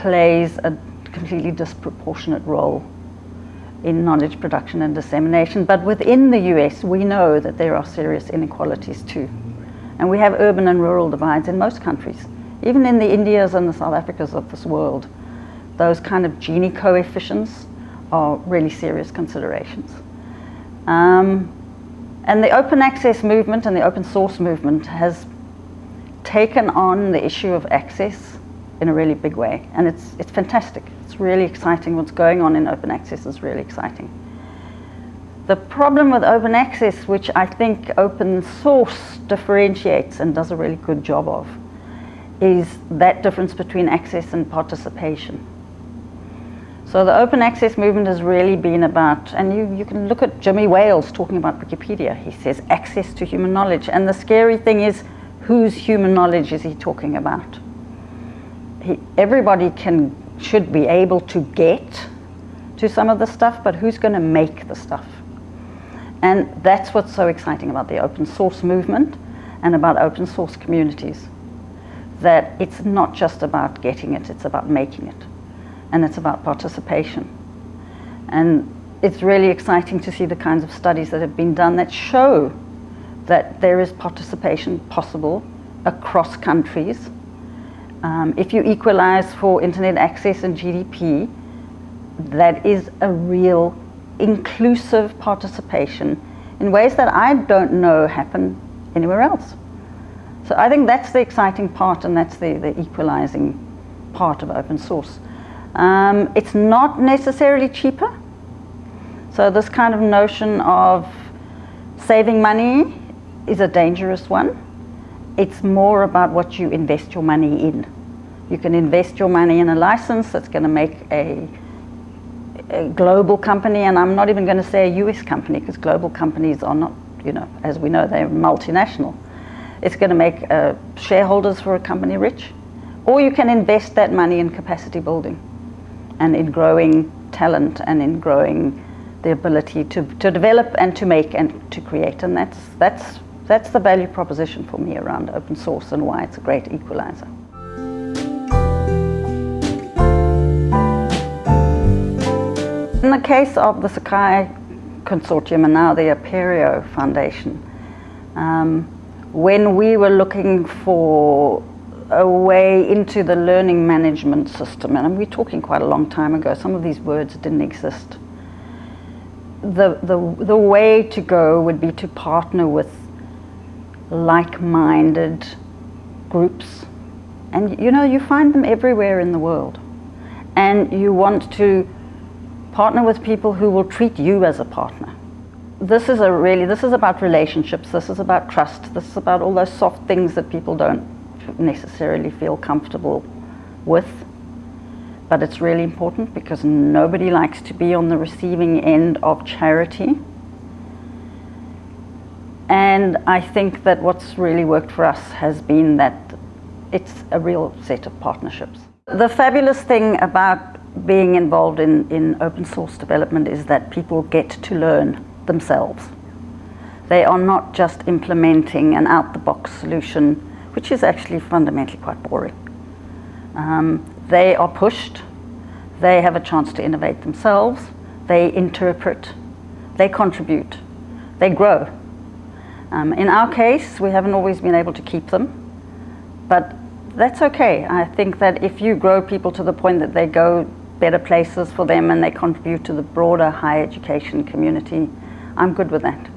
plays a completely disproportionate role in knowledge production and dissemination. But within the US, we know that there are serious inequalities too. And we have urban and rural divides in most countries. Even in the Indias and the South Africas of this world, those kind of Gini coefficients are really serious considerations. Um, and the open access movement and the open source movement has taken on the issue of access in a really big way. And it's, it's fantastic. It's really exciting. What's going on in open access is really exciting. The problem with open access, which I think open source differentiates and does a really good job of, is that difference between access and participation. So the open access movement has really been about, and you, you can look at Jimmy Wales talking about Wikipedia. He says access to human knowledge. And the scary thing is, whose human knowledge is he talking about? He, everybody can should be able to get to some of the stuff, but who's going to make the stuff? And that's what's so exciting about the open source movement and about open source communities. That it's not just about getting it, it's about making it. And it's about participation. And it's really exciting to see the kinds of studies that have been done that show that there is participation possible across countries um, if you equalize for internet access and GDP, that is a real inclusive participation in ways that I don't know happen anywhere else. So I think that's the exciting part and that's the, the equalizing part of open source. Um, it's not necessarily cheaper. So this kind of notion of saving money is a dangerous one it's more about what you invest your money in. You can invest your money in a license that's going to make a, a global company, and I'm not even going to say a US company because global companies are not, you know, as we know, they're multinational. It's going to make uh, shareholders for a company rich. Or you can invest that money in capacity building and in growing talent and in growing the ability to, to develop and to make and to create. And that's, that's that's the value proposition for me around open source and why it's a great equalizer. In the case of the Sakai Consortium and now the Apereo Foundation, um, when we were looking for a way into the learning management system, and we're talking quite a long time ago, some of these words didn't exist. The, the, the way to go would be to partner with like-minded groups. And you know, you find them everywhere in the world. And you want to partner with people who will treat you as a partner. This is a really, this is about relationships, this is about trust, this is about all those soft things that people don't necessarily feel comfortable with. But it's really important because nobody likes to be on the receiving end of charity. And I think that what's really worked for us has been that it's a real set of partnerships. The fabulous thing about being involved in, in open source development is that people get to learn themselves. They are not just implementing an out-the-box solution, which is actually fundamentally quite boring. Um, they are pushed, they have a chance to innovate themselves, they interpret, they contribute, they grow. Um, in our case, we haven't always been able to keep them, but that's okay. I think that if you grow people to the point that they go better places for them and they contribute to the broader higher education community, I'm good with that.